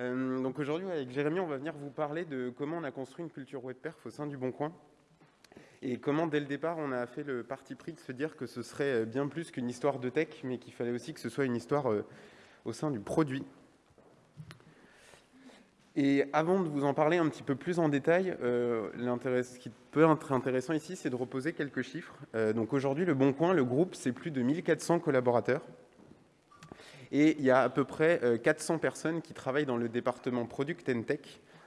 Euh, donc aujourd'hui, avec Jérémy, on va venir vous parler de comment on a construit une culture web perf au sein du Bon Coin et comment, dès le départ, on a fait le parti pris de se dire que ce serait euh, bien plus qu'une histoire de tech, mais qu'il fallait aussi que ce soit une histoire euh, au sein du produit. Et avant de vous en parler un petit peu plus en détail, ce qui peut être intéressant ici, c'est de reposer quelques chiffres. Donc aujourd'hui, Le Bon Coin, le groupe, c'est plus de 1400 collaborateurs. Et il y a à peu près 400 personnes qui travaillent dans le département Product and Tech,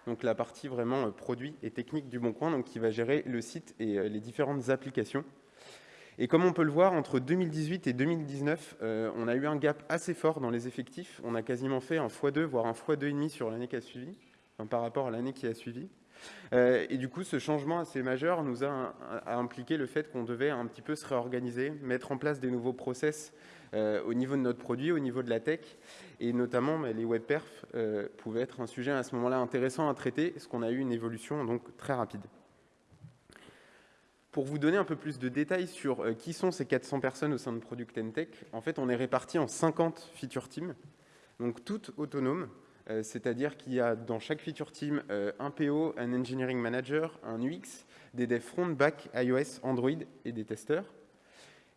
donc la partie vraiment produit et technique du Bon Coin, donc qui va gérer le site et les différentes applications. Et comme on peut le voir, entre 2018 et 2019, euh, on a eu un gap assez fort dans les effectifs. On a quasiment fait un x2, voire un x2,5 sur l'année qui a suivi, par rapport à l'année qui a suivi. Euh, et du coup, ce changement assez majeur nous a, impliqué le fait qu'on devait un petit peu se réorganiser, mettre en place des nouveaux process euh, au niveau de notre produit, au niveau de la tech, et notamment les web perfs pouvaient être un sujet à ce moment-là intéressant à traiter, parce qu'on a eu une évolution donc très rapide. Pour vous donner un peu plus de détails sur euh, qui sont ces 400 personnes au sein de Product Tech, en fait, on est répartis en 50 feature teams, donc toutes autonomes, euh, c'est-à-dire qu'il y a dans chaque feature team euh, un PO, un engineering manager, un UX, des devs front, back, iOS, Android et des testeurs.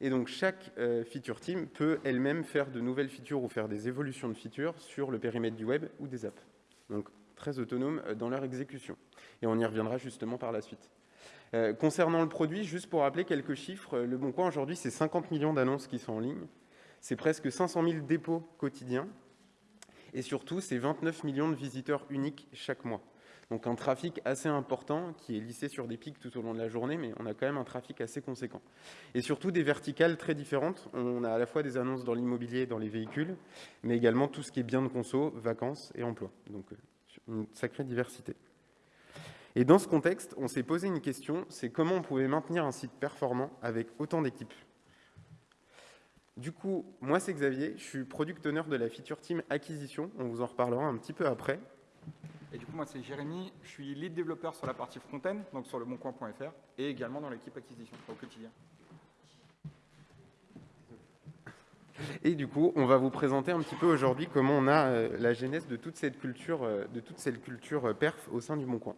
Et donc chaque feature team peut elle-même faire de nouvelles features ou faire des évolutions de features sur le périmètre du web ou des apps. Donc très autonomes dans leur exécution. Et on y reviendra justement par la suite. Euh, concernant le produit, juste pour rappeler quelques chiffres, Le Bon Coin aujourd'hui, c'est 50 millions d'annonces qui sont en ligne, c'est presque 500 000 dépôts quotidiens, et surtout, c'est 29 millions de visiteurs uniques chaque mois. Donc un trafic assez important qui est lissé sur des pics tout au long de la journée, mais on a quand même un trafic assez conséquent. Et surtout des verticales très différentes. On a à la fois des annonces dans l'immobilier, dans les véhicules, mais également tout ce qui est biens de conso, vacances et emploi. Donc euh, une sacrée diversité. Et dans ce contexte, on s'est posé une question, c'est comment on pouvait maintenir un site performant avec autant d'équipes? Du coup, moi c'est Xavier, je suis product owner de la feature team acquisition, on vous en reparlera un petit peu après. Et du coup, moi c'est Jérémy, je suis lead développeur sur la partie front-end, donc sur le boncoin.fr, et également dans l'équipe acquisition au quotidien. Et du coup, on va vous présenter un petit peu aujourd'hui comment on a euh, la genèse de toute cette culture, euh, de toute cette culture euh, perf au sein du Boncoin.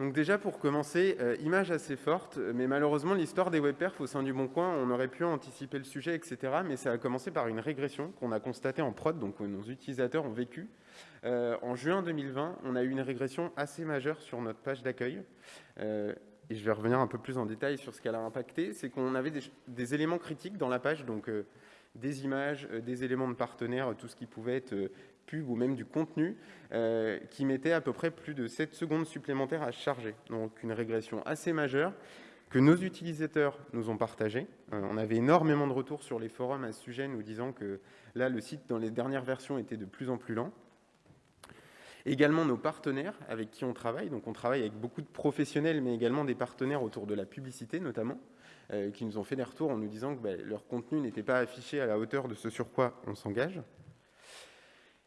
Donc déjà, pour commencer, euh, image assez forte, mais malheureusement, l'histoire des webperf au sein du Bon Coin, on aurait pu anticiper le sujet, etc., mais ça a commencé par une régression qu'on a constatée en prod, donc nos utilisateurs ont vécu. Euh, en juin 2020, on a eu une régression assez majeure sur notre page d'accueil, euh, et je vais revenir un peu plus en détail sur ce qu'elle a impacté, c'est qu'on avait des, des, éléments critiques dans la page, donc des images, des éléments de partenaires, tout ce qui pouvait être ou même du contenu euh, qui mettait à peu près plus de 7 secondes supplémentaires à charger. Donc une régression assez majeure que nos utilisateurs nous ont partagé. Euh, on avait énormément de retours sur les forums à ce sujet, nous disant que là, le site, dans les dernières versions, était de plus en plus lent. Également nos partenaires avec qui on travaille. Donc on travaille avec beaucoup de professionnels, mais également des partenaires autour de la publicité notamment, euh, qui nous ont fait des retours en nous disant que ben, leur contenu n'était pas affiché à la hauteur de ce sur quoi on s'engage.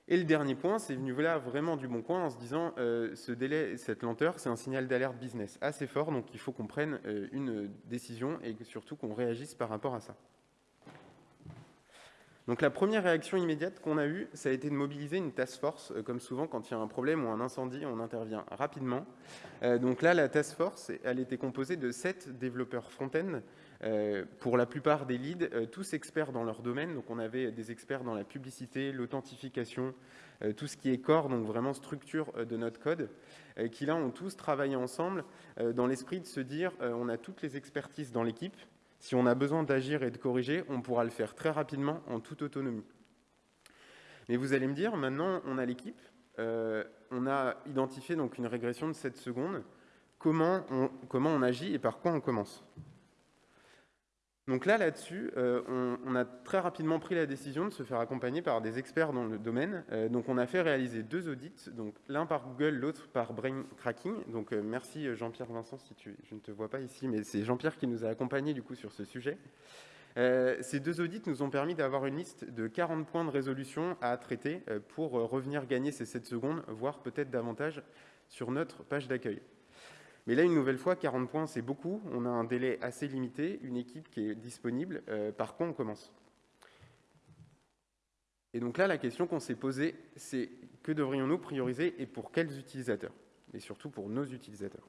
Et le dernier point, c'est venu là vraiment du bon coin en se disant euh, ce délai, cette lenteur, c'est un signal d'alerte business assez fort, donc il faut qu'on prenne euh, une décision et surtout qu'on réagisse par rapport à ça. Donc la première réaction immédiate qu'on a eue, ça a été de mobiliser une task force. Euh, comme souvent, quand il y a un problème ou un incendie, on intervient rapidement. donc là, la task force, elle était composée de sept développeurs front-end euh, pour la plupart des leads, euh, tous experts dans leur domaine. Donc on avait des experts dans la publicité, l'authentification, euh, tout ce qui est corps, donc vraiment structure de notre code, qui là ont tous travaillé ensemble dans l'esprit de se dire on a toutes les expertises dans l'équipe. Si on a besoin d'agir et de corriger, on pourra le faire très rapidement en toute autonomie. Mais vous allez me dire, maintenant on a l'équipe, on a identifié donc une régression de 7 secondes, comment on, comment on agit et par quoi on commence? Donc là, là-dessus, euh, on, a très rapidement pris la décision de se faire accompagner par des experts dans le domaine. Euh, donc on a fait réaliser deux audits, donc l'un par Google, l'autre par Brain Cracking. Donc euh, merci Jean-Pierre Vincent, si tu, je ne te vois pas ici, mais c'est Jean-Pierre qui nous a accompagnés du coup sur ce sujet. ces deux audits nous ont permis d'avoir une liste de 40 points de résolution à traiter pour revenir gagner ces 7 secondes, voire peut-être davantage sur notre page d'accueil. Mais là, une nouvelle fois, 40 points, c'est beaucoup. On a un délai assez limité, une équipe qui est disponible. Euh, par quoi on commence? Et donc là, la question qu'on s'est posée, c'est que devrions-nous prioriser et pour quels utilisateurs? Et surtout pour nos utilisateurs.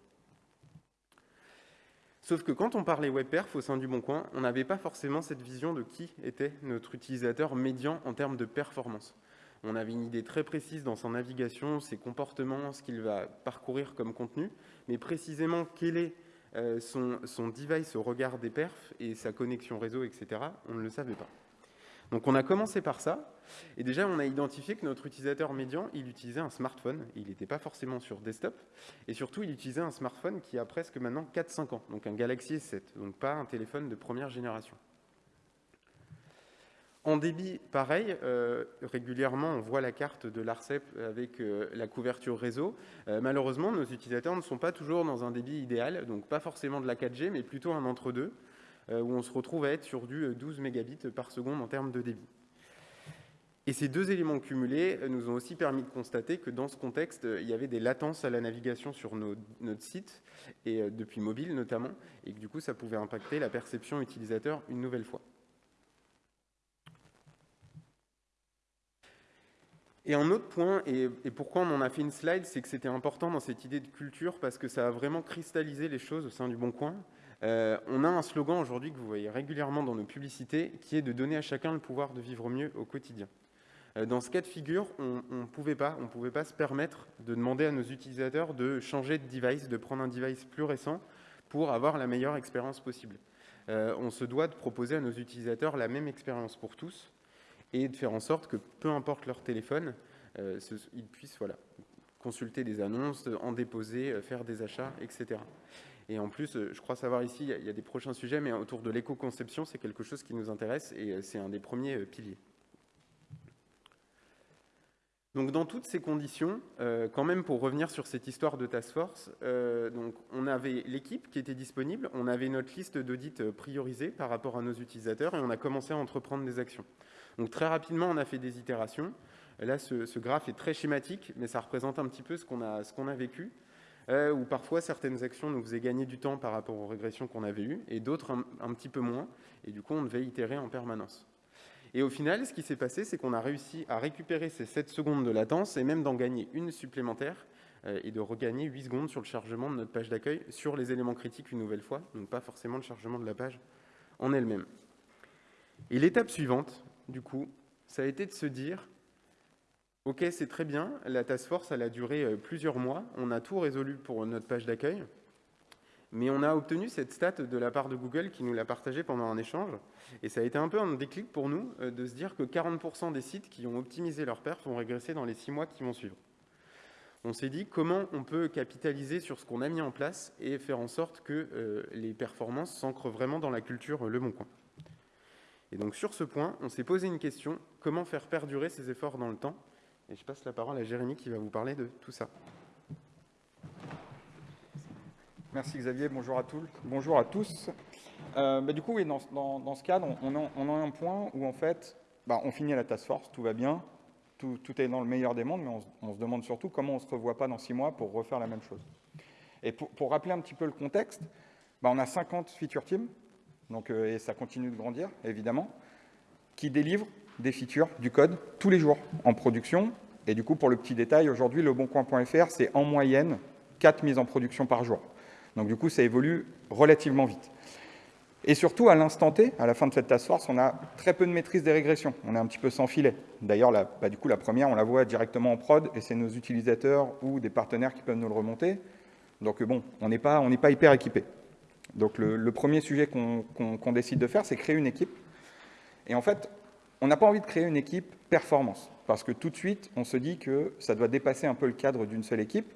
Sauf que quand on parlait WebPerf au sein du Bon Coin, on n'avait pas forcément cette vision de qui était notre utilisateur médian en termes de performance. On avait une idée très précise dans sa navigation, ses comportements, ce qu'il va parcourir comme contenu, mais précisément quel est euh, son, son device au regard des perfs et sa connexion réseau, etc., on ne le savait pas. Donc on a commencé par ça, et déjà on a identifié que notre utilisateur médian, il utilisait un smartphone, il n'était pas forcément sur desktop, et surtout il utilisait un smartphone qui a presque maintenant 4-5 ans, donc un Galaxy S7, donc pas un téléphone de première génération. En débit, pareil, euh, régulièrement on voit la carte de l'ARCEP avec euh, la couverture réseau. Euh, malheureusement, nos utilisateurs ne sont pas toujours dans un débit idéal, donc pas forcément de la 4G, mais plutôt un entre-deux. Où on se retrouve à être sur du 12 euh, mégabits par seconde en termes de débit. Et ces deux éléments cumulés nous ont aussi permis de constater que dans ce contexte, il y avait des latences à la navigation sur notre site, et depuis mobile notamment, et que du coup, ça pouvait impacter la perception utilisateur une nouvelle fois. Et un autre point, et, pourquoi on en a fait une slide, c'est que c'était important dans cette idée de culture parce que ça a vraiment cristallisé les choses au sein du Bon Coin. Euh, on a un slogan aujourd'hui que vous voyez régulièrement dans nos publicités, qui est de donner à chacun le pouvoir de vivre mieux au quotidien. Euh, dans ce cas de figure, on ne pouvait pas, on pouvait pas se permettre de demander à nos utilisateurs de changer de device, de prendre un device plus récent pour avoir la meilleure expérience possible. Euh, on se doit de proposer à nos utilisateurs la même expérience pour tous et de faire en sorte que, peu importe leur téléphone, ils puissent voilà, consulter des annonces, en déposer, faire des achats, etc. Et en plus, euh, je crois savoir ici, il y a des prochains sujets, mais autour de l'éco-conception, c'est quelque chose qui nous intéresse et euh, c'est un des premiers euh, piliers. Donc dans toutes ces conditions, quand même pour revenir sur cette histoire de task force, donc on avait l'équipe qui était disponible, on avait notre liste d'audits priorisée par rapport à nos utilisateurs et on a commencé à entreprendre des actions. Donc très rapidement, on a fait des itérations. Là, ce, graphe est très schématique, mais ça représente un petit peu ce qu'on a, ce qu'on a vécu. Euh, où parfois certaines actions nous faisaient gagner du temps par rapport aux régressions qu'on avait eues, et d'autres un, petit peu moins, et du coup on devait itérer en permanence. Et au final, ce qui s'est passé, c'est qu'on a réussi à récupérer ces 7 secondes de latence, et même d'en gagner une supplémentaire, euh, et de regagner 8 secondes sur le chargement de notre page d'accueil, sur les éléments critiques une nouvelle fois, donc pas forcément le chargement de la page en elle-même. Et l'étape suivante, du coup, ça a été de se dire, Ok, c'est très bien. La task force, elle a duré euh, plusieurs mois. On a tout résolu pour notre page d'accueil. Mais on a obtenu cette stat de la part de Google qui nous l'a partagée pendant un échange. Et ça a été un peu un déclic pour nous euh, de se dire que 40% des sites qui ont optimisé leur perf vont régresser dans les six mois qui vont suivre. On s'est dit comment on peut capitaliser sur ce qu'on a mis en place et faire en sorte que euh, les performances s'ancrent vraiment dans la culture Le Bon Coin? Et donc sur ce point, on s'est posé une question, comment faire perdurer ces efforts dans le temps? Et je passe la parole à Jérémy qui va vous parler de tout ça. Merci Xavier, bonjour à tous. Bonjour à tous. Euh, bah, du coup, oui, dans, ce cadre, on, a, un point où en fait, bah, on finit la task force, tout va bien, tout, est dans le meilleur des mondes, mais on, se demande surtout comment on ne se revoit pas dans six mois pour refaire la même chose. Et pour, rappeler un petit peu le contexte, bah, on a 50 feature teams, donc, euh, et ça continue de grandir, évidemment, qui délivrent des features, du code, tous les jours en production. Et du coup, pour le petit détail, aujourd'hui, leboncoin.fr, c'est en moyenne 4 mises en production par jour. Donc du coup, ça évolue relativement vite. Et surtout, à l'instant T, à la fin de cette task force, on a très peu de maîtrise des régressions. On est un petit peu sans filet. D'ailleurs, bah, du coup, la première, on la voit directement en prod, et c'est nos utilisateurs ou des partenaires qui peuvent nous le remonter. Donc bon, on n'est pas, pas hyper équipé. Donc le, premier sujet qu'on décide de faire, c'est créer une équipe. Et en fait, on n'a pas envie de créer une équipe performance, parce que tout de suite, on se dit que ça doit dépasser un peu le cadre d'une seule équipe,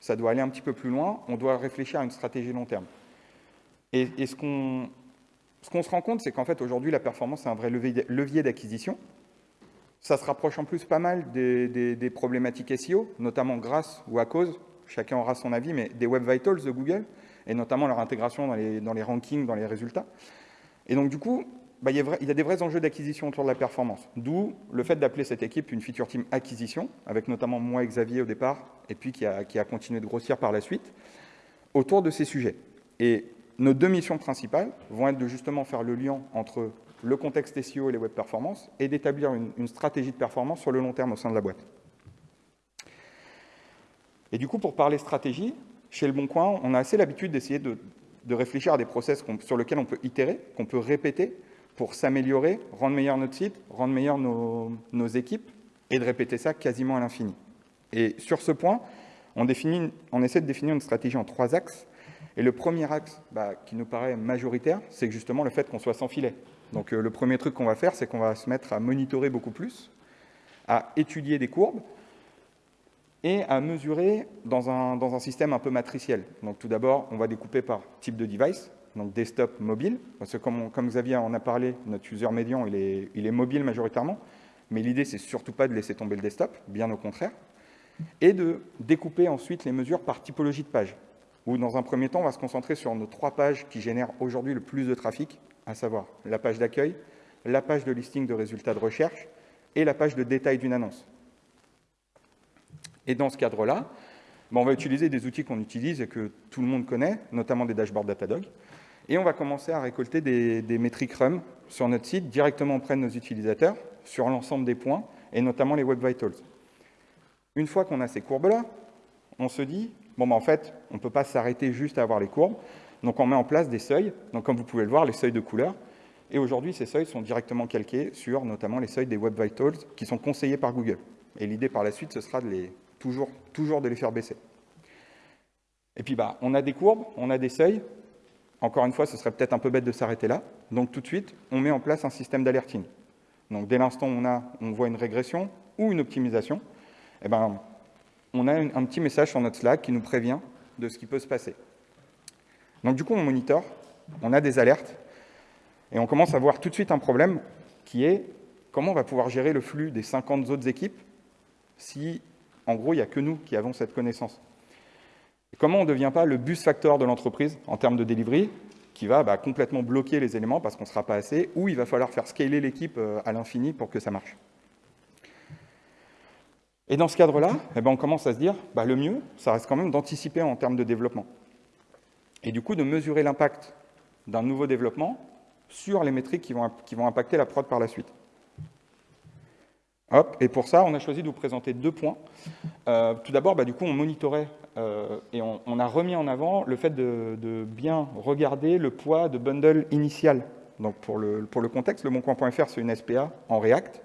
ça doit aller un petit peu plus loin, on doit réfléchir à une stratégie long terme. Et, ce qu'on se rend compte, c'est qu'en fait, aujourd'hui, la performance, c'est un vrai levier d'acquisition. Ça se rapproche en plus pas mal des, problématiques SEO, notamment grâce ou à cause, chacun aura son avis, mais des Web Vitals de Google, et notamment leur intégration dans les, dans les rankings, dans les résultats. Et donc, du coup, bah, il, y a des vrais enjeux d'acquisition autour de la performance. D'où le fait d'appeler cette équipe une feature team acquisition, avec notamment moi et Xavier au départ, et puis qui a, continué de grossir par la suite, autour de ces sujets. Et nos deux missions principales vont être de justement faire le lien entre le contexte SEO et les web performances et d'établir une, stratégie de performance sur le long terme au sein de la boîte. Et du coup, pour parler stratégie, chez Le Bon Coin, on a assez l'habitude d'essayer de, réfléchir à des process sur lesquels on peut itérer, qu'on peut répéter pour s'améliorer, rendre meilleur notre site, rendre meilleur nos, équipes et de répéter ça quasiment à l'infini. Et sur ce point, on essaie de définir une stratégie en trois axes. Et le premier axe bah, qui nous paraît majoritaire, c'est justement le fait qu'on soit sans filet. Donc euh, le premier truc qu'on va faire, c'est qu'on va se mettre à monitorer beaucoup plus, à étudier des courbes et à mesurer dans un, dans un système un peu matriciel. Donc tout d'abord, on va découper par type de device, donc desktop, mobile, parce que comme, Xavier en a parlé, notre user médian, il est, il est mobile majoritairement, mais l'idée, c'est surtout pas de laisser tomber le desktop, bien au contraire, et de découper ensuite les mesures par typologie de page, où dans un premier temps, on va se concentrer sur nos trois pages qui génèrent aujourd'hui le plus de trafic, à savoir la page d'accueil, la page de listing de résultats de recherche et la page de détail d'une annonce. Et dans ce cadre-là, ben, on va utiliser des outils qu'on utilise et que tout le monde connaît, notamment des dashboards Datadog, et on va commencer à récolter des, des métriques RUM sur notre site directement auprès de nos utilisateurs, sur l'ensemble des points, et notamment les Web Vitals. Une fois qu'on a ces courbes-là, on se dit, bon, ben, en fait, on ne peut pas s'arrêter juste à avoir les courbes, donc on met en place des seuils, donc comme vous pouvez le voir, les seuils de couleur. Et aujourd'hui, ces seuils sont directement calqués sur notamment les seuils des Web Vitals qui sont conseillés par Google. Et l'idée par la suite, ce sera de les, toujours, toujours de les faire baisser. Et puis, bah, on a des courbes, on a des seuils. Encore une fois, ce serait peut-être un peu bête de s'arrêter là. Donc tout de suite, on met en place un système d'alerting. Donc dès l'instant où on, a, on voit une régression ou une optimisation, eh ben, on a un petit message sur notre Slack qui nous prévient de ce qui peut se passer. Donc du coup, on monitor, on a des alertes, et on commence à voir tout de suite un problème qui est comment on va pouvoir gérer le flux des 50 autres équipes si, en gros, il n'y a que nous qui avons cette connaissance. comment on ne devient pas le bus factor de l'entreprise en termes de delivery, qui va bah, complètement bloquer les éléments parce qu'on ne sera pas assez, ou il va falloir faire scaler l'équipe euh, à l'infini pour que ça marche. Et dans ce cadre-là, eh ben, on commence à se dire, bah, le mieux, ça reste quand même d'anticiper en termes de développement et du coup de mesurer l'impact d'un nouveau développement sur les métriques qui vont, qui vont impacter la prod par la suite. Et pour ça, on a choisi de vous présenter deux points. Euh, tout d'abord, bah, du coup, on monitorait euh, et on, a remis en avant le fait de, bien regarder le poids de bundle initial. Donc pour le, contexte, le moncoin.fr, c'est une SPA en React.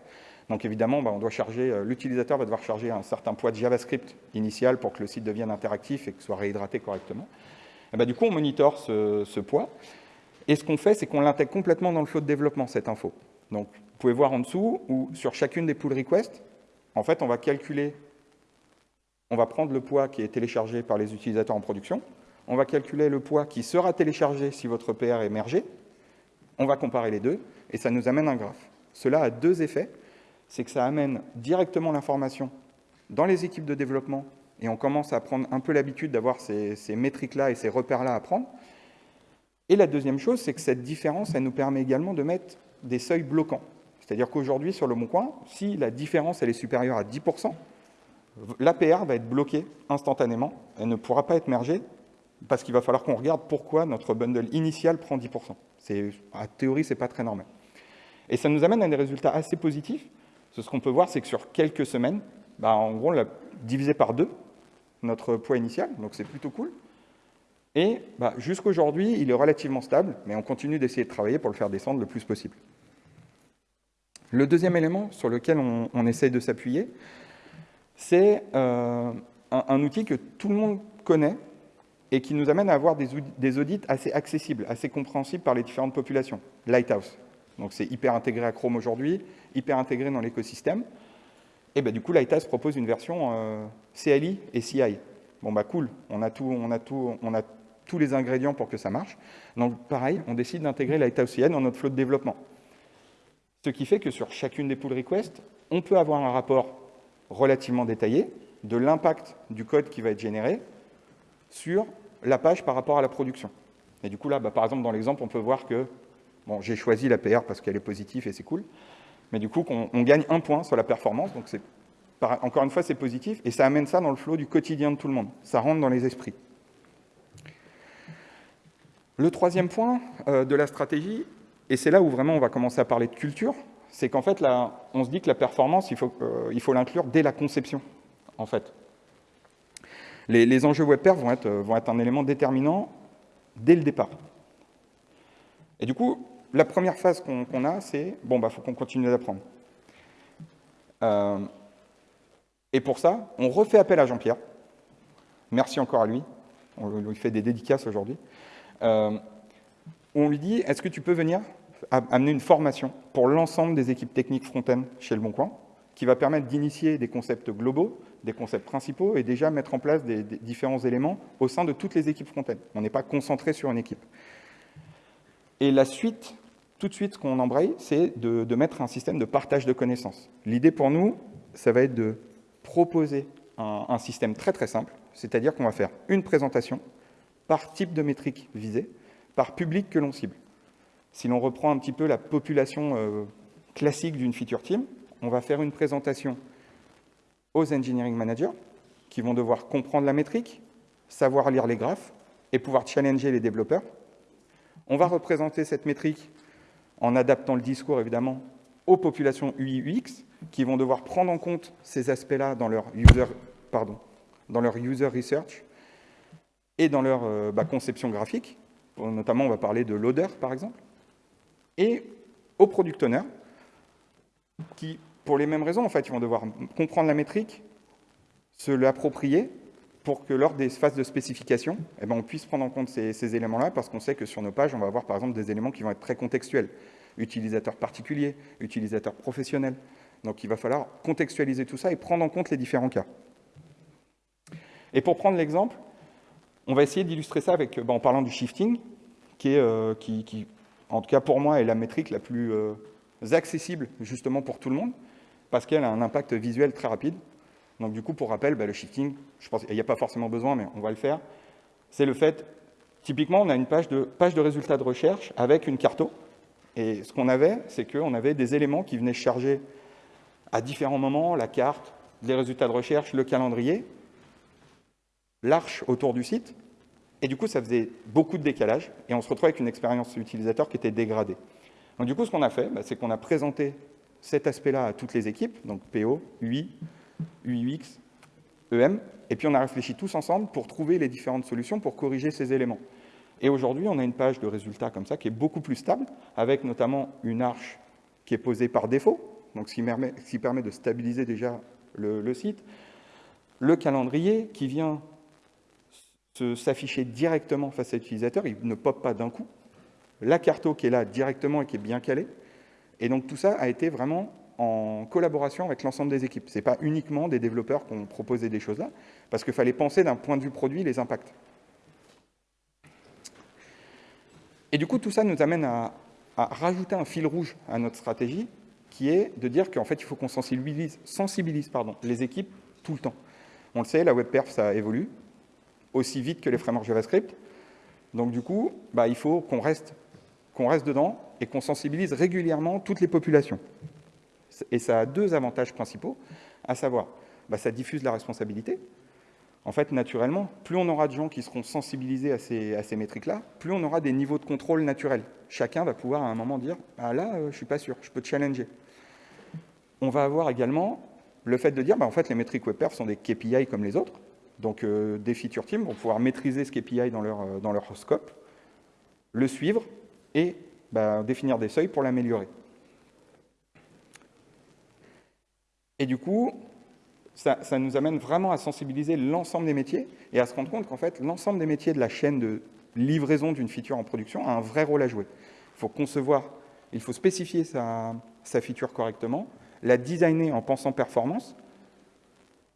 Donc évidemment, bah, on doit charger, euh, l'utilisateur va devoir charger un certain poids de JavaScript initial pour que le site devienne interactif et que soit réhydraté correctement. Eh ben, du coup, on monitore ce, poids. Et ce qu'on fait, c'est qu'on l'intègre complètement dans le flow de développement, cette info. Pouvez voir en dessous, où sur chacune des pull requests, en fait, on va calculer, on va prendre le poids qui est téléchargé par les utilisateurs en production, on va calculer le poids qui sera téléchargé si votre PR est mergé, on va comparer les deux, et ça nous amène un graphe. Cela a deux effets. C'est que ça amène directement l'information dans les équipes de développement et on commence à prendre un peu l'habitude d'avoir ces, métriques-là et ces repères-là à prendre. Et la deuxième chose, c'est que cette différence, elle nous permet également de mettre des seuils bloquants. C'est-à-dire qu'aujourd'hui, sur le Bon Coin, si la différence elle est supérieure à 10%, l'APR va être bloquée instantanément, elle ne pourra pas être mergée, parce qu'il va falloir qu'on regarde pourquoi notre bundle initial prend 10%. À théorie, ce n'est pas très normal. Et ça nous amène à des résultats assez positifs. Ce qu'on peut voir, c'est que sur quelques semaines, bah, en gros, on l'a divisé par deux, notre poids initial, donc c'est plutôt cool. Et bah, jusqu'aujourd'hui, il est relativement stable, mais on continue d'essayer de travailler pour le faire descendre le plus possible. Le deuxième élément sur lequel on, essaye de s'appuyer, c'est euh, un, outil que tout le monde connaît et qui nous amène à avoir des, audits assez accessibles, assez compréhensibles par les différentes populations. Lighthouse. Donc c'est hyper intégré à Chrome aujourd'hui, hyper intégré dans l'écosystème. Et ben, du coup, Lighthouse propose une version euh, CLI et CI. Bon, bah cool, on a, tout, on, a tout, on a tous les ingrédients pour que ça marche. Donc, pareil, on décide d'intégrer Lighthouse CI dans notre flot de développement. Ce qui fait que sur chacune des pull requests, on peut avoir un rapport relativement détaillé de l'impact du code qui va être généré sur la page par rapport à la production. Et du coup, là, bah, par exemple, dans l'exemple, on peut voir que bon, j'ai choisi la PR parce qu'elle est positive et c'est cool mais du coup, on, gagne un point sur la performance. Donc, encore une fois, c'est positif, et ça amène ça dans le flot du quotidien de tout le monde. Ça rentre dans les esprits. Le troisième point euh, de la stratégie, et c'est là où vraiment on va commencer à parler de culture, c'est qu'en fait, là, on se dit que la performance, il faut euh, l'inclure dès la conception, en fait. Les, enjeux WebPerf vont être, vont être un élément déterminant dès le départ. Et du coup, la première phase qu'on a, c'est, bon, bah, faut qu'on continue d'apprendre. Euh, et pour ça, on refait appel à Jean-Pierre. Merci encore à lui. On lui fait des dédicaces aujourd'hui. Euh, on lui dit, est-ce que tu peux venir amener une formation pour l'ensemble des équipes techniques front-end chez Le Bon Coin, qui va permettre d'initier des concepts globaux, des concepts principaux, et déjà mettre en place des, différents éléments au sein de toutes les équipes front-end. On n'est pas concentré sur une équipe. Et la suite, tout de suite, ce qu'on embraye, c'est de, mettre un système de partage de connaissances. L'idée pour nous, ça va être de proposer un, un système très très simple, c'est-à-dire qu'on va faire une présentation par type de métrique visée, par public que l'on cible. Si l'on reprend un petit peu la population euh, classique d'une feature team, on va faire une présentation aux engineering managers qui vont devoir comprendre la métrique, savoir lire les graphes et pouvoir challenger les développeurs. On va représenter cette métrique en adaptant le discours, évidemment, aux populations UI-UX qui vont devoir prendre en compte ces aspects-là dans leur user, dans leur user research et dans leur euh, bah, conception graphique. Notamment, on va parler de loader, par exemple. Et aux product owners, qui, pour les mêmes raisons, en fait, ils vont devoir comprendre la métrique, se l'approprier, pour que lors des phases de spécification, eh ben, on puisse prendre en compte ces, ces éléments-là, parce qu'on sait que sur nos pages, on va avoir par exemple des éléments qui vont être très contextuels. Utilisateur particulier, utilisateur professionnel. Donc il va falloir contextualiser tout ça et prendre en compte les différents cas. Et pour prendre l'exemple, on va essayer d'illustrer ça avec, bah, en parlant du shifting, qui, est, euh, en tout cas pour moi, est la métrique la plus euh, accessible justement pour tout le monde, parce qu'elle a un impact visuel très rapide. Donc du coup, pour rappel, bah, le shifting, je pense qu'il n'y a pas forcément besoin, mais on va le faire. C'est le fait, typiquement, on a une page de, de résultats de recherche avec une carto. Et ce qu'on avait, c'est qu'on avait des éléments qui venaient charger à différents moments la carte, les résultats de recherche, le calendrier, l'arche autour du site, et du coup, ça faisait beaucoup de décalage, et on se retrouvait avec une expérience utilisateur qui était dégradée. Donc du coup, ce qu'on a fait, bah, c'est qu'on a présenté cet aspect-là à toutes les équipes, donc PO, UI, UX, EM, et puis on a réfléchi tous ensemble pour trouver les différentes solutions pour corriger ces éléments. Et aujourd'hui, on a une page de résultats comme ça qui est beaucoup plus stable, avec notamment une arche qui est posée par défaut, donc ce qui permet, qui permet de stabiliser déjà le, le site, le calendrier qui vient s'afficher directement face à l'utilisateur, il ne pop pas d'un coup. La carto qui est là directement et qui est bien calée. Et donc tout ça a été vraiment en collaboration avec l'ensemble des équipes. Ce n'est pas uniquement des développeurs qui ont proposé des choses là, parce qu'il fallait penser d'un point de vue produit les impacts. Et du coup, tout ça nous amène à, rajouter un fil rouge à notre stratégie, qui est de dire qu'en fait, il faut qu'on sensibilise, les équipes tout le temps. On le sait, la web perf, ça évolue aussi vite que les frameworks JavaScript. Donc du coup, bah, il faut qu'on reste, qu'on reste dedans et qu'on sensibilise régulièrement toutes les populations. Et ça a deux avantages principaux, à savoir, bah, ça diffuse la responsabilité. En fait, naturellement, plus on aura de gens qui seront sensibilisés à ces, à ces métriques-là, plus on aura des niveaux de contrôle naturels. Chacun va pouvoir à un moment dire ah, là, euh, je ne suis pas sûr, je peux challenger. On va avoir également le fait de dire bah, en fait, les métriques WebPerf sont des KPI comme les autres. Donc euh, des feature teams vont pouvoir maîtriser ce KPI dans leur, euh, dans leur scope, le suivre et bah, définir des seuils pour l'améliorer. Et du coup, ça, nous amène vraiment à sensibiliser l'ensemble des métiers et à se rendre compte qu'en fait, l'ensemble des métiers de la chaîne de livraison d'une feature en production a un vrai rôle à jouer. Il faut concevoir, il faut spécifier sa, sa feature correctement, la designer en pensant performance,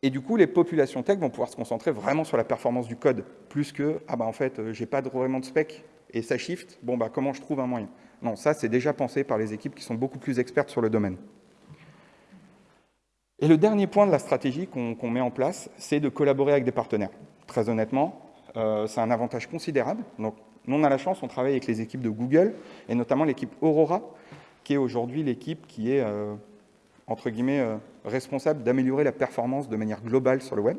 et du coup, les populations tech vont pouvoir se concentrer vraiment sur la performance du code, plus que « ah bah en fait, euh, j'ai pas vraiment de spec et ça shift, bon bah comment je trouve un moyen ?» Non, ça c'est déjà pensé par les équipes qui sont beaucoup plus expertes sur le domaine. Et le dernier point de la stratégie qu'on met en place, c'est de collaborer avec des partenaires. Très honnêtement, euh, c'est un avantage considérable. Donc, nous, on a la chance, on travaille avec les équipes de Google, et notamment l'équipe Aurora, qui est aujourd'hui l'équipe qui est euh, entre guillemets, euh, responsable d'améliorer la performance de manière globale sur le web.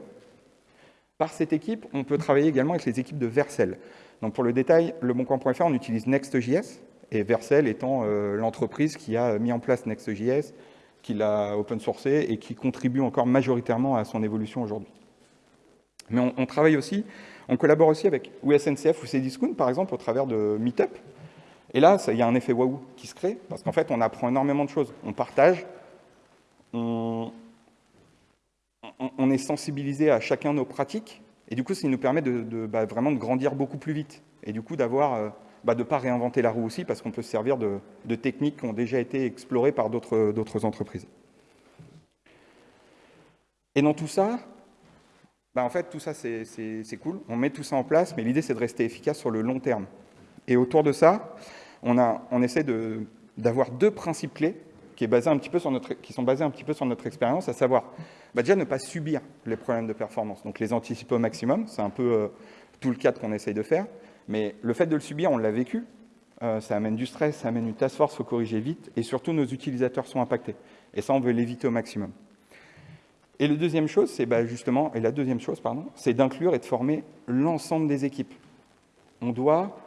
Par cette équipe, on peut travailler également avec les équipes de Vercel. Donc pour le détail, le boncoin.fr, on utilise Next.js, et Vercel étant euh, l'entreprise qui a mis en place Next.js, qui l'a open sourcé et qui contribue encore majoritairement à son évolution aujourd'hui. Mais on, travaille aussi, on collabore aussi avec SNCF ou Cdiscount, par exemple, au travers de Meetup. Et là, il y a un effet waouh qui se crée, parce qu'en fait, on apprend énormément de choses. On partage, on, est sensibilisé à chacun nos pratiques, et du coup, ça nous permet de, bah, vraiment de grandir beaucoup plus vite, et du coup, d'avoir, euh, bah, de ne pas réinventer la roue aussi, parce qu'on peut se servir de, techniques qui ont déjà été explorées par d'autres entreprises. Et dans tout ça, bah, en fait, tout ça, c'est cool. On met tout ça en place, mais l'idée, c'est de rester efficace sur le long terme. Et autour de ça, on, a, on essaie d'avoir deux principes clés qui, est basé un petit peu sur notre, qui sont basés un petit peu sur notre expérience, à savoir bah, déjà ne pas subir les problèmes de performance. Donc les anticiper au maximum, c'est un peu euh, tout le cadre qu'on essaye de faire. Mais le fait de le subir, on l'a vécu. Euh, ça amène du stress, ça amène une task force, il faut corriger vite. Et surtout, nos utilisateurs sont impactés. Et ça, on veut l'éviter au maximum. Et la deuxième chose, c'est bah, justement, et la deuxième chose, c'est d'inclure et de former l'ensemble des équipes. On doit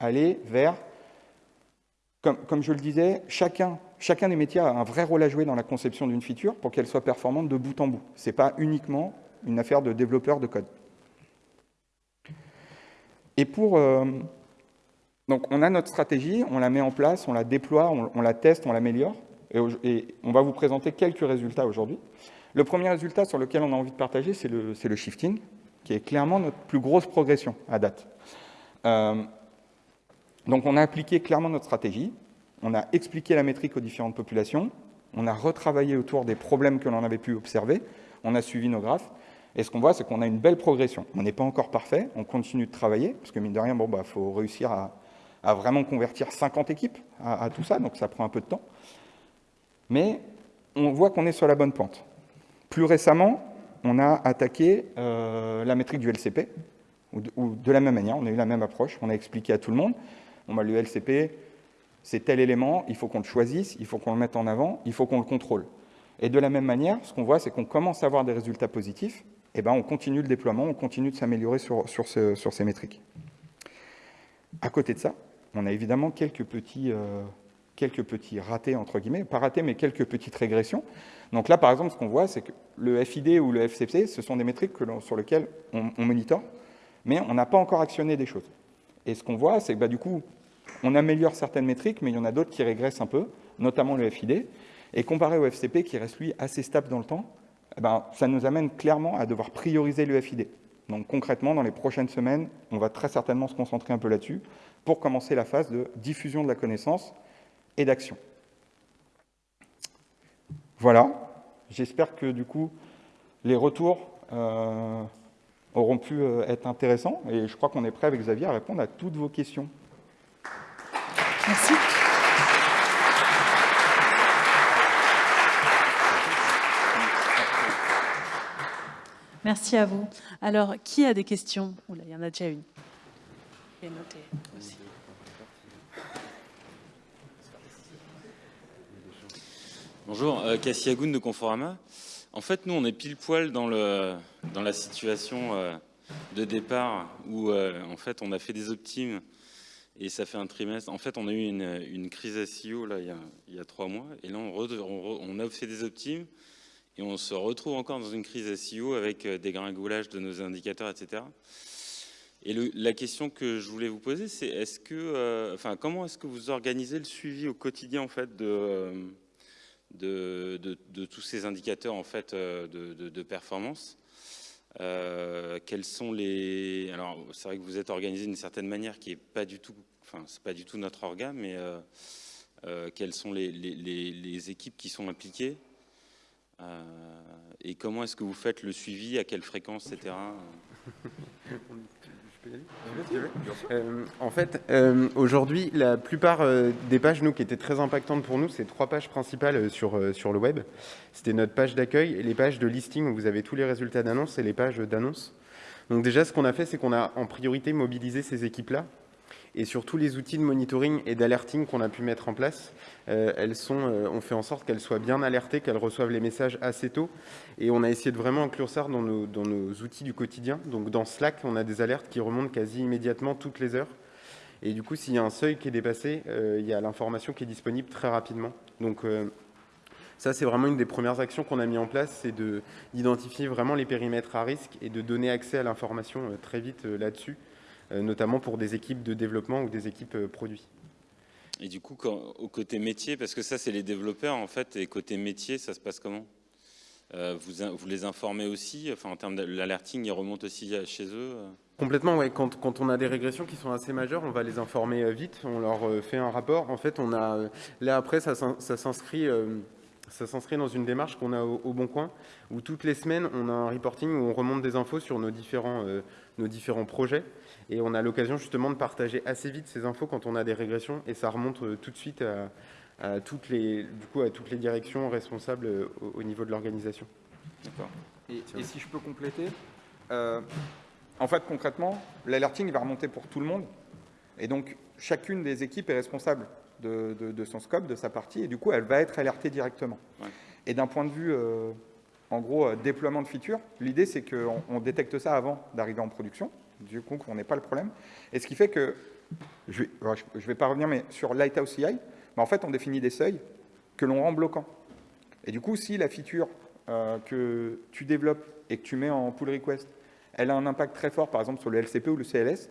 aller vers comme, je le disais, chacun, chacun des métiers a un vrai rôle à jouer dans la conception d'une feature pour qu'elle soit performante de bout en bout. Ce n'est pas uniquement une affaire de développeur de code. Et pour... Euh, donc on a notre stratégie, on la met en place, on la déploie, on, la teste, on l'améliore. Et, on va vous présenter quelques résultats aujourd'hui. Le premier résultat sur lequel on a envie de partager, c'est le, le, shifting, qui est clairement notre plus grosse progression à date. Euh, donc on a appliqué clairement notre stratégie, on a expliqué la métrique aux différentes populations, on a retravaillé autour des problèmes que l'on avait pu observer, on a suivi nos graphes, et ce qu'on voit, c'est qu'on a une belle progression. On n'est pas encore parfait, on continue de travailler, parce que mine de rien, il bon, bah, faut réussir à, vraiment convertir 50 équipes à, tout ça, donc ça prend un peu de temps. Mais on voit qu'on est sur la bonne pente. Plus récemment, on a attaqué euh, la métrique du LCP, ou de, la même manière, on a eu la même approche, on a expliqué à tout le monde, Bon, bah, le LCP, c'est tel élément, il faut qu'on le choisisse, il faut qu'on le mette en avant, il faut qu'on le contrôle. Et de la même manière, ce qu'on voit, c'est qu'on commence à avoir des résultats positifs, et ben on continue le déploiement, on continue de s'améliorer sur, ces métriques. À côté de ça, on a évidemment quelques petits, euh, quelques petits ratés, entre guillemets, pas ratés, mais quelques petites régressions. Donc là, par exemple, ce qu'on voit, c'est que le FID ou le FCC, ce sont des métriques sur lesquelles on, on monitore, mais on n'a pas encore actionné des choses. Et ce qu'on voit, c'est que bah, du coup, on améliore certaines métriques, mais il y en a d'autres qui régressent un peu, notamment le FID. Et comparé au FCP, qui reste lui assez stable dans le temps, eh ben, ça nous amène clairement à devoir prioriser le FID. Donc concrètement, dans les prochaines semaines, on va très certainement se concentrer un peu là-dessus pour commencer la phase de diffusion de la connaissance et d'action. Voilà, j'espère que du coup, les retours euh, auront pu euh, être intéressants, et je crois qu'on est prêt avec Xavier à répondre à toutes vos questions. Merci. Merci à vous. Alors, qui a des questions? Il y en a déjà une. Bonjour, euh, Cassie Agoun de Conforama. En fait, nous, on est pile poil dans, dans la situation euh, de départ où, euh, en fait, on a fait des optimes et ça fait un trimestre. En fait, on a eu une, crise SEO là, il, y a, trois mois. Et là, on, a fait des optimes et on se retrouve encore dans une crise SEO avec euh, des gringolages de nos indicateurs, etc. Et la question que je voulais vous poser, c'est euh, comment est-ce que vous organisez le suivi au quotidien en fait de, de, tous ces indicateurs en fait de, performance? Quels sont les alors c'est vrai que vous êtes organisé d'une certaine manière qui est pas du tout enfin, c'est pas du tout notre organe, mais euh, euh, quelles sont les, équipes qui sont impliquées euh, et comment est-ce que vous faites le suivi, à quelle fréquence, etc. en fait, aujourd'hui, la plupart des pages, nous, qui étaient très impactantes pour nous, c'est trois pages principales sur, sur le web. C'était notre page d'accueil, les pages de listing où vous avez tous les résultats d'annonce et les pages d'annonce. Donc déjà, ce qu'on a fait, c'est qu'on a en priorité mobilisé ces équipes-là Et sur tous les outils de monitoring et d'alerting qu'on a pu mettre en place, elles sont, on fait en sorte qu'elles soient bien alertées, qu'elles reçoivent les messages assez tôt. Et on a essayé de vraiment inclure ça dans nos, outils du quotidien. Donc dans Slack, on a des alertes qui remontent quasi immédiatement toutes les heures. Et du coup, s'il y a un seuil qui est dépassé, il y a l'information qui est disponible très rapidement. Donc ça, c'est vraiment une des premières actions qu'on a mis en place, c'est d'identifier vraiment les périmètres à risque et de donner accès à l'information euh, très vite euh, là-dessus, euh, notamment pour des équipes de développement ou des équipes produits. Et du coup, au côté métier, parce que ça, c'est les développeurs, en fait, et côté métier, ça se passe comment? Vous, les informez aussi? Enfin, En termes d'alerting, ils remontent aussi chez eux Complètement, oui. Quand, quand, on a des régressions qui sont assez majeures, on va les informer vite, on leur fait un rapport. En fait, on a là après, ça, ça s'inscrit ça s'inscrit dans une démarche qu'on a au, Bon Coin, où toutes les semaines, on a un reporting où on remonte des infos sur nos différents, euh, nos différents projets. Et on a l'occasion justement de partager assez vite ces infos quand on a des régressions, et ça remonte euh, tout de suite à, toutes, les, du coup, à toutes les directions responsables euh, au, niveau de l'organisation. D'accord. Et, si je peux compléter, en fait, concrètement, l'alerting va remonter pour tout le monde, et donc chacune des équipes est responsable de, son scope, de sa partie, et du coup, elle va être alertée directement. Et d'un point de vue, euh, en gros, euh, déploiement de features, l'idée, c'est qu'on on détecte ça avant d'arriver en production, du coup, qu'on n'ait pas le problème. Et ce qui fait que, je ne vais, pas revenir, mais sur Lighthouse CI, bah, en fait, on définit des seuils que l'on rend bloquants. Et du coup, si la feature euh, que tu développes et que tu mets en pull request, elle a un impact très fort, par exemple, sur le LCP ou le CLS,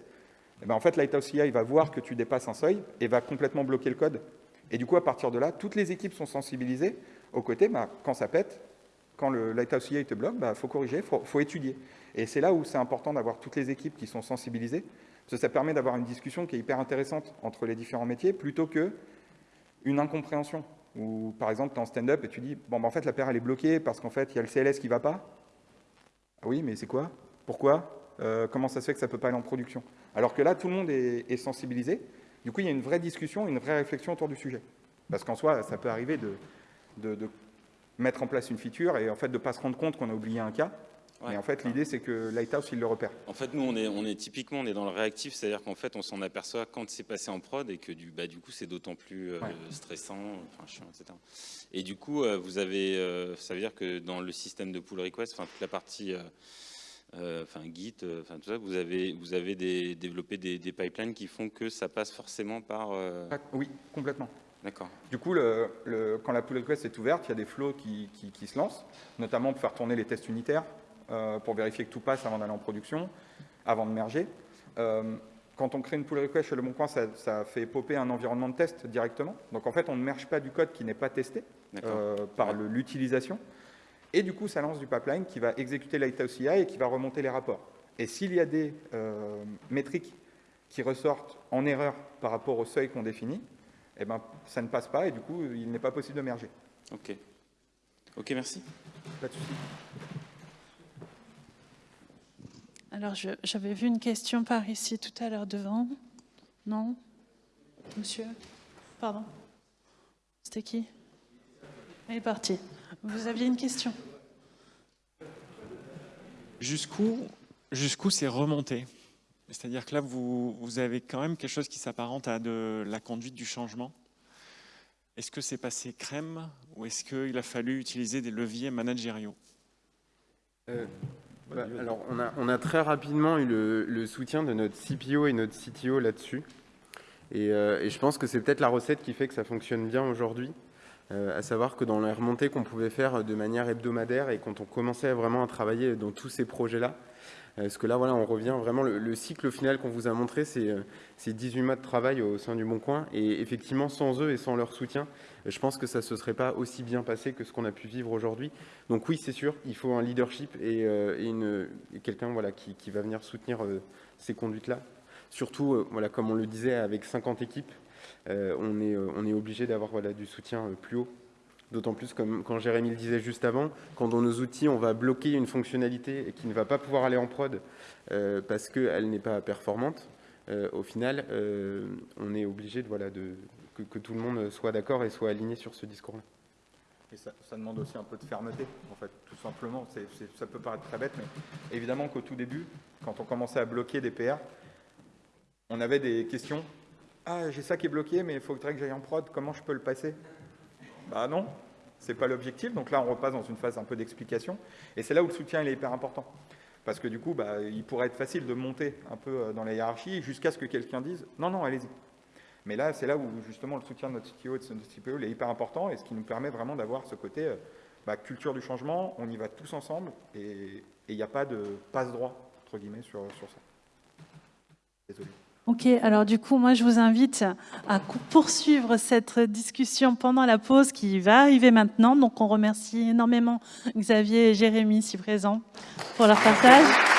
eh ben, en fait, Lighthouse CI va voir que tu dépasses un seuil et va complètement bloquer le code. Et du coup, à partir de là, toutes les équipes sont sensibilisées au côté, bah, quand ça pète, quand le Lighthouse CI te bloque, il bah, faut corriger, il faut, étudier. Et c'est là où c'est important d'avoir toutes les équipes qui sont sensibilisées, parce que ça permet d'avoir une discussion qui est hyper intéressante entre les différents métiers, plutôt que une incompréhension. Ou par exemple, tu es en stand-up et tu dis, bon, bah, en fait, la paire, elle est bloquée parce qu'en fait, il y a le CLS qui ne va pas. Ah oui, mais c'est quoi? Pourquoi? Euh, comment ça se fait que ça ne peut pas aller en production? Alors que là, tout le monde est, sensibilisé. Du coup, il y a une vraie discussion, une vraie réflexion autour du sujet. Parce qu'en soi, ça peut arriver de, mettre en place une feature et en fait de ne pas se rendre compte qu'on a oublié un cas. Et en fait, l'idée, c'est que Lighthouse, il le repère. En fait, nous, on est, on est typiquement, on est dans le réactif, c'est-à-dire qu'en fait, on s'en aperçoit quand c'est passé en prod et que du, bah, du coup, c'est d'autant plus euh, stressant, enfin, chiant, etc. Et du coup, euh, vous avez, ça veut dire que dans le système de pull request, enfin, toute la partie euh, enfin Git, euh, enfin tout ça, vous avez, vous avez des, développé des, pipelines qui font que ça passe forcément par... Euh, ah, oui, complètement. D'accord. Du coup, le, quand la pull request est ouverte, il y a des flows qui, qui, se lancent, notamment pour faire tourner les tests unitaires, pour vérifier que tout passe avant d'aller en production, avant de merger. quand on crée une pull request chez Le Bon Coin, ça, ça, fait popper un environnement de test directement. Donc en fait, on ne merge pas du code qui n'est pas testé par l'utilisation. Et du coup, ça lance du pipeline qui va exécuter Lighthouse CI et qui va remonter les rapports. Et s'il y a des euh, métriques qui ressortent en erreur par rapport au seuil qu'on définit, eh ben, ça ne passe pas et du coup, il n'est pas possible de merger. Ok. Ok, merci. Pas de souci. Alors, j'avais vu une question par ici tout à l'heure devant. Non? Monsieur? Pardon? C'était qui? Elle est partie. Vous aviez une question Jusqu'où jusqu'où c'est remonté? C'est-à-dire que là, vous, vous, avez quand même quelque chose qui s'apparente à de la conduite du changement. Est-ce que c'est passé crème ou est-ce qu'il a fallu utiliser des leviers managériaux? Euh, bah, Alors, on a, on a, très rapidement eu le, soutien de notre CPO et notre CTO là-dessus. Et, euh, et, je pense que c'est peut-être la recette qui fait que ça fonctionne bien aujourd'hui. Euh, à savoir que dans les remontées qu'on pouvait faire de manière hebdomadaire et quand on commençait vraiment à travailler dans tous ces projets-là, parce que là, voilà, on revient vraiment, le, cycle final qu'on vous a montré, c'est 18 euh, mois de travail au sein du Bon Coin, et effectivement, sans eux et sans leur soutien, je pense que ça ne se serait pas aussi bien passé que ce qu'on a pu vivre aujourd'hui. Donc oui, c'est sûr, il faut un leadership et, quelqu'un voilà, qui, va venir soutenir ces conduites-là. Surtout, voilà, comme on le disait, avec 50 équipes, euh, on est, euh, est obligé d'avoir du soutien euh, plus haut. D'autant plus, comme quand Jérémy le disait juste avant, quand dans nos outils, on va bloquer une fonctionnalité qui ne va pas pouvoir aller en prod parce qu'elle n'est pas performante, au final, on est obligé de, voilà, que, tout le monde soit d'accord et soit aligné sur ce discours-là. Et ça, demande aussi un peu de fermeté, en fait, tout simplement. ça peut paraître très bête, mais évidemment qu'au tout début, quand on commençait à bloquer des PR, on avait des questions. Ah, j'ai ça qui est bloqué, mais il faudrait que j'aille en prod. Comment je peux le passer? Bah non, c'est pas l'objectif. Donc là, on repasse dans une phase un peu d'explication. Et c'est là où le soutien est hyper important. Parce que du coup, bah, il pourrait être facile de monter un peu euh, dans la hiérarchie jusqu'à ce que quelqu'un dise « Non, non, allez-y ». Mais là, c'est là où justement le soutien de notre CTO et de notre CPO est hyper important et ce qui nous permet vraiment d'avoir ce côté euh, bah, culture du changement, on y va tous ensemble et il n'y a pas de passe-droit, entre guillemets, sur, sur ça. Désolé. Ok, alors du coup, moi je vous invite à poursuivre cette discussion pendant la pause qui va arriver maintenant. Donc on remercie énormément Xavier et Jérémy, si présents, pour leur partage.